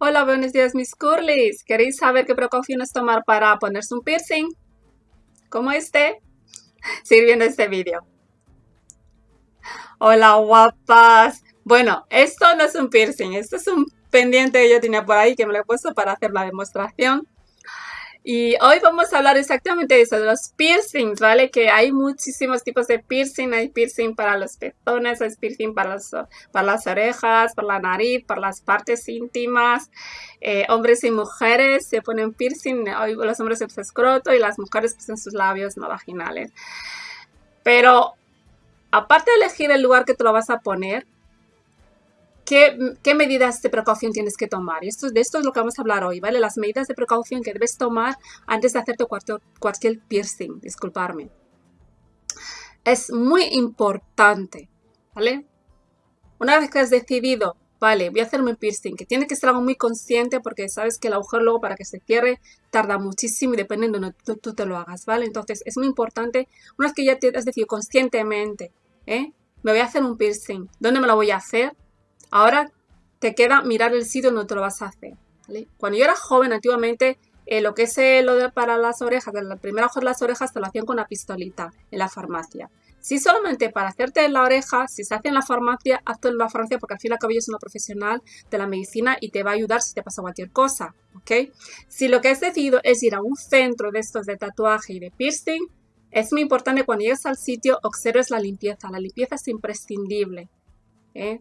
Hola, buenos días mis curlies. ¿Queréis saber qué precauciones tomar para ponerse un piercing? Como este. Seguir viendo este vídeo. Hola, guapas. Bueno, esto no es un piercing, esto es un pendiente que yo tenía por ahí que me lo he puesto para hacer la demostración. Y hoy vamos a hablar exactamente de eso, de los piercings, ¿vale? Que hay muchísimos tipos de piercing. Hay piercing para los pezones, hay piercing para, para las orejas, para la nariz, para las partes íntimas. Eh, hombres y mujeres se ponen piercing. los hombres en su escroto y las mujeres pues, en sus labios no vaginales. Pero aparte de elegir el lugar que te lo vas a poner, ¿Qué, medidas de precaución tienes que tomar? esto, de esto es lo que vamos a hablar hoy, ¿vale? Las medidas de precaución que debes tomar antes de hacerte cualquier, cualquier piercing, disculparme. Es muy importante, ¿vale? Una vez que has decidido, vale, voy a hacerme un piercing, que tiene que ser algo muy consciente porque sabes que el agujero luego para que se cierre tarda muchísimo y depende de donde tú, te lo hagas, ¿vale? Entonces es muy importante, una vez que ya te has decidido conscientemente, ¿eh? Me voy a hacer un piercing, ¿dónde me lo voy a hacer? Ahora te queda mirar el sitio donde te lo vas a hacer. Cuando yo era joven, antiguamente, eh, lo que es eh, lo de para las orejas, el primer ojo de las orejas te lo hacían con una pistolita en la farmacia. Si solamente para hacerte la oreja, si se hace en la farmacia, hazlo en la farmacia porque al fin y al cabo es una profesional de la medicina y te va a ayudar si te pasa cualquier cosa, ¿ok? Si lo que has decidido es ir a un centro de estos de tatuaje y de piercing, es muy importante cuando llegues al sitio observes la limpieza. La limpieza es imprescindible. ¿eh?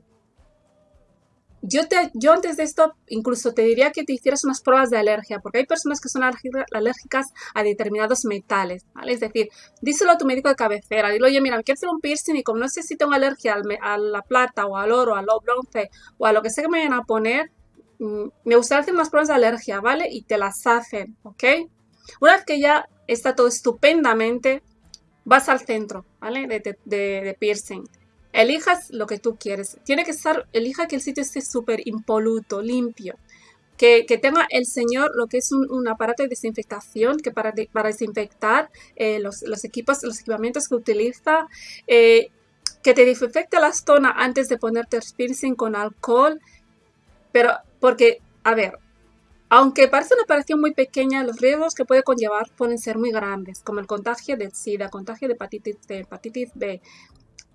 Yo, te, yo antes de esto incluso te diría que te hicieras unas pruebas de alergia, porque hay personas que son alérgicas a determinados metales, ¿vale? Es decir, díselo a tu médico de cabecera, dile, oye, mira, me quiero hacer un piercing y como no sé si tengo alergia a la plata o al oro, al bronce o a lo que sea que me vayan a poner, mm, me gustaría hacer unas pruebas de alergia, ¿vale? Y te las hacen, ¿ok? Una vez que ya está todo estupendamente, vas al centro, ¿vale? de, de piercing. Elijas lo que tú quieres. Tiene que estar, elija que el sitio esté súper impoluto, limpio. Que, tenga el señor lo que es un, aparato de desinfectación que para, para desinfectar eh, los, equipos, los equipamientos que utiliza, eh, que te desinfecte la zona antes de ponerte el piercing con alcohol, pero porque, a ver, aunque parece una operación muy pequeña, los riesgos que puede conllevar pueden ser muy grandes, como el contagio de SIDA, contagio de hepatitis, de hepatitis B,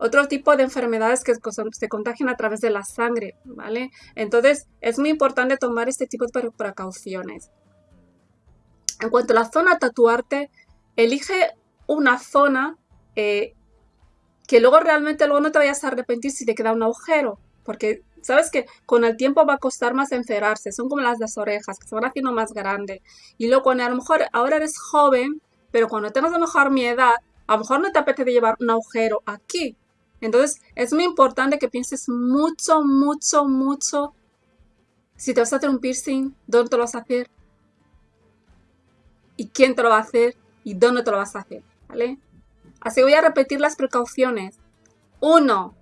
otro tipo de enfermedades que se contagian a través de la sangre, ¿vale? Entonces, es muy importante tomar este tipo de precauciones. En cuanto a la zona tatuarte, elige una zona eh, que luego realmente luego no te vayas a arrepentir si te queda un agujero, porque sabes que con el tiempo va a costar más encerrarse, son como las de las orejas, que se van haciendo más grandes. Y luego cuando a lo mejor ahora eres joven, pero cuando tengas a lo mejor mi edad, a lo mejor no te apetece llevar un agujero aquí, entonces, es muy importante que pienses mucho, mucho, mucho si te vas a hacer un piercing, dónde te lo vas a hacer y quién te lo va a hacer y dónde te lo vas a hacer, ¿vale? Así voy a repetir las precauciones. Uno,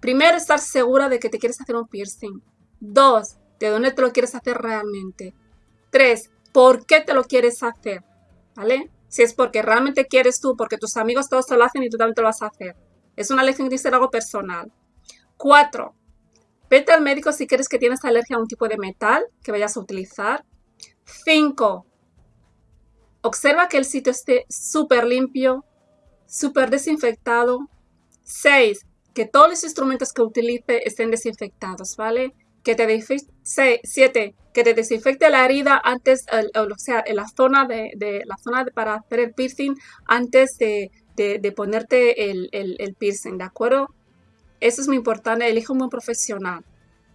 primero estar segura de que te quieres hacer un piercing. Dos, de dónde te lo quieres hacer realmente. Tres, por qué te lo quieres hacer, ¿vale? Si es porque realmente quieres tú, porque tus amigos todos te lo hacen y tú también te lo vas a hacer. Es una lección que ser algo personal. Cuatro, vete al médico si quieres que tienes alergia a un tipo de metal que vayas a utilizar. Cinco, observa que el sitio esté súper limpio, súper desinfectado. Seis, que todos los instrumentos que utilice estén desinfectados, ¿vale? Que te siete, que te desinfecte la herida antes, o sea, en la zona de, la zona para hacer el piercing antes de, de, ponerte el, piercing, ¿de acuerdo? Eso es muy importante, elige un buen profesional,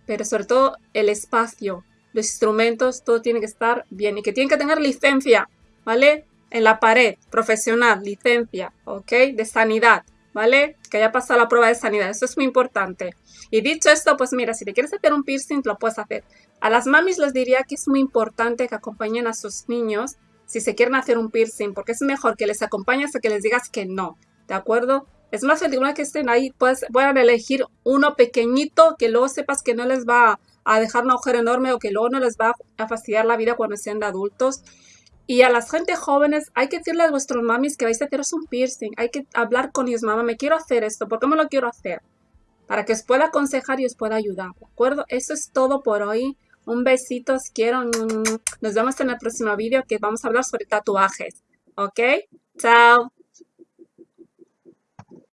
pero sobre todo el espacio, los instrumentos, todo tiene que estar bien y que tiene que tener licencia, ¿vale? En la pared, profesional, licencia, ¿ok? De sanidad, ¿vale? Que haya pasado la prueba de sanidad, eso es muy importante. Y dicho esto, pues mira, si te quieres hacer un piercing, lo puedes hacer. A las mamis les diría que es muy importante que acompañen a sus niños si se quieren hacer un piercing, porque es mejor que les acompañes a que les digas que no, ¿de acuerdo? Es más fácil que estén ahí, pues puedan elegir uno pequeñito que luego sepas que no les va a dejar un agujero enorme o que luego no les va a fastidiar la vida cuando sean adultos. Y a las gente jóvenes hay que decirle a vuestros mamis que vais a haceros un piercing. Hay que hablar con ellos, mamá, me quiero hacer esto, ¿por qué me lo quiero hacer? Para que os pueda aconsejar y os pueda ayudar, ¿de acuerdo? Eso es todo por hoy. Un besito, quiero. Nos vemos en el próximo vídeo que vamos a hablar sobre tatuajes. ¿Ok? Chao.